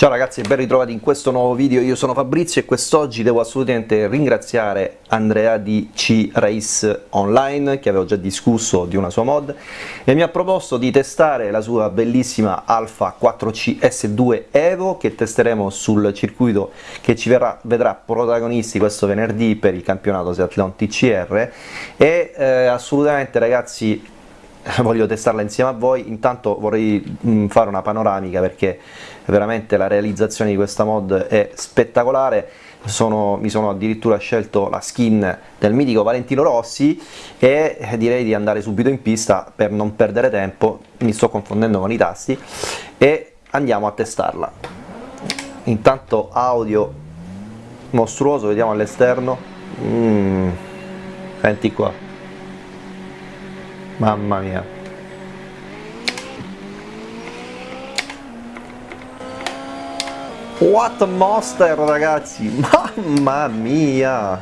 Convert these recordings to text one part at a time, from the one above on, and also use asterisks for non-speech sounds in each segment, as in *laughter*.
Ciao ragazzi e ben ritrovati in questo nuovo video, io sono Fabrizio e quest'oggi devo assolutamente ringraziare Andrea di C-Race Online che avevo già discusso di una sua mod e mi ha proposto di testare la sua bellissima Alpha 4C S2 Evo che testeremo sul circuito che ci verrà, vedrà protagonisti questo venerdì per il campionato Seathlon TCR e eh, assolutamente ragazzi *laughs* voglio testarla insieme a voi, intanto vorrei mh, fare una panoramica perché veramente la realizzazione di questa mod è spettacolare, sono, mi sono addirittura scelto la skin del mitico Valentino Rossi e direi di andare subito in pista per non perdere tempo, mi sto confondendo con i tasti e andiamo a testarla. Intanto audio mostruoso, vediamo all'esterno, mm, senti qua Mamma mia. What a monster ragazzi, *laughs* mamma mia.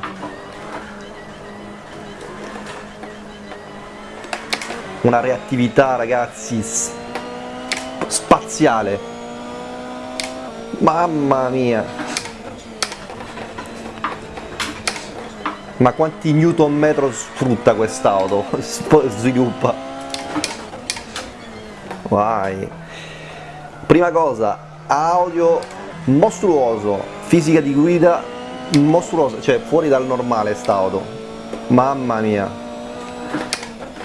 Una reattività ragazzi spaziale. Mamma mia. Ma quanti newton metro sfrutta quest'auto? *laughs* Sviluppa. Vai. Prima cosa, audio mostruoso, fisica di guida mostruosa, cioè fuori dal normale st'auto. Mamma mia.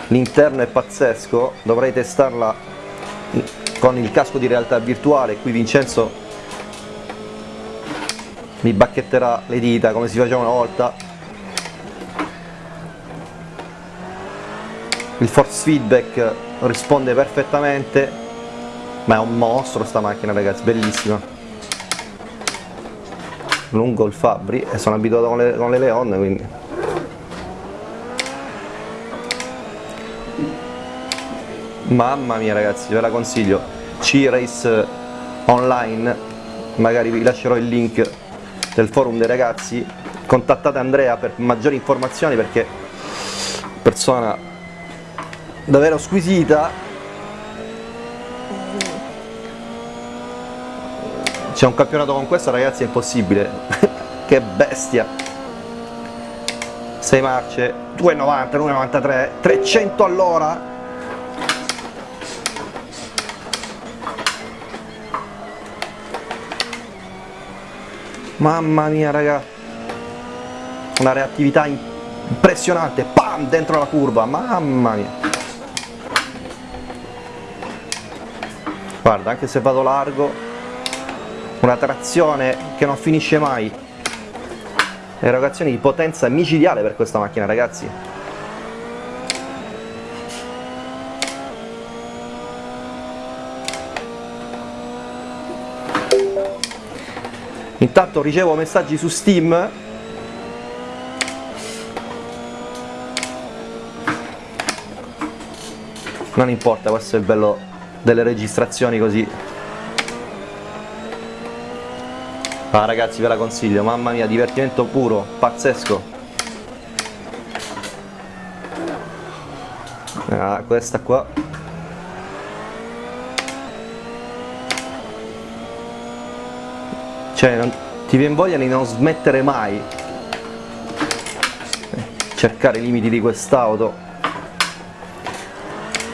L'interno è pazzesco, dovrei testarla con il casco di realtà virtuale, qui Vincenzo mi bacchetterà le dita come si faceva una volta il force feedback risponde perfettamente ma è un mostro sta macchina ragazzi, bellissima. Lungo il Fabri e sono abituato con le, con le Leon quindi. Mamma mia ragazzi ve la consiglio. C-Race online magari vi lascerò il link del forum dei ragazzi. Contattate Andrea per maggiori informazioni perché persona davvero squisita. C'è un campionato con questa ragazzi è impossibile. *laughs* Che bestia. 6 marce 2,90, 2,93 300 all'ora. Mamma mia raga. Una reattività impressionante. Pam dentro la curva. Mamma mia guarda anche se vado largo una trazione che non finisce mai. Erogazioni di potenza micidiale per questa macchina ragazzi. Intanto ricevo messaggi su Steam. Non importa questo è il bello delle registrazioni così. Ah ragazzi ve la consiglio. Mamma mia divertimento puro pazzesco. Ah, questa qua. Cioè non, ti viene voglia di non smettere mai. Cercare i limiti di quest'auto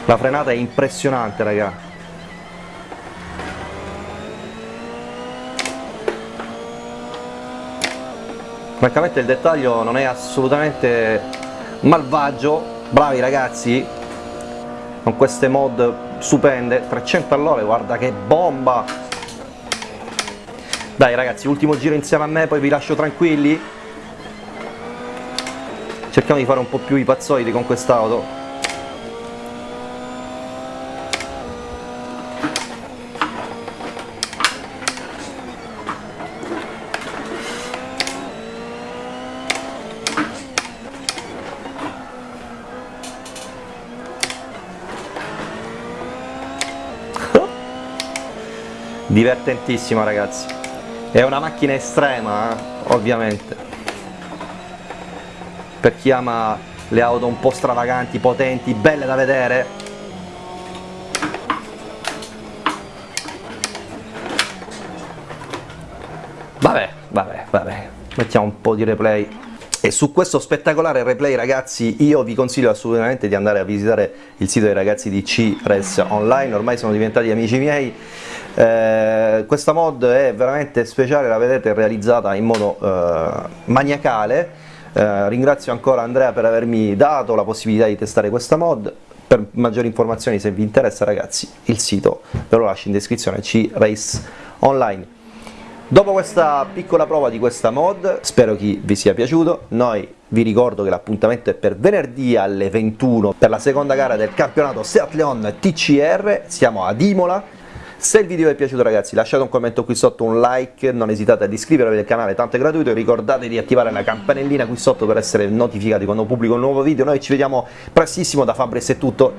la frenata è impressionante raga. Francamente il dettaglio non è assolutamente malvagio. Bravi ragazzi. Con queste mod stupende. 300 all'ora guarda che bomba. Dai ragazzi ultimo giro insieme a me poi vi lascio tranquilli. Cerchiamo di fare un po' più i pazzoidi con quest'auto divertentissima ragazzi è una macchina estrema eh? ovviamente per chi ama le auto un po' stravaganti, potenti, belle da vedere Vabbè, vabbè, vabbè, mettiamo un po' di replay. E su questo spettacolare replay ragazzi io vi consiglio assolutamente di andare a visitare il sito dei ragazzi di C-Res Online, ormai sono diventati amici miei, eh, questa mod è veramente speciale, la vedete realizzata in modo eh, maniacale, eh, ringrazio ancora Andrea per avermi dato la possibilità di testare questa mod, per maggiori informazioni se vi interessa ragazzi il sito ve lo lascio in descrizione C-Race Online. Dopo questa piccola prova di questa mod, spero che vi sia piaciuto, noi vi ricordo che l'appuntamento è per venerdì alle 21 per la seconda gara del campionato Seat Leon TCR, siamo ad Imola, se il video vi è piaciuto ragazzi lasciate un commento qui sotto, un like, non esitate ad iscrivervi al canale, tanto è gratuito, ricordate di attivare la campanellina qui sotto per essere notificati quando pubblico un nuovo video, noi ci vediamo prestissimo, da Fabris è tutto,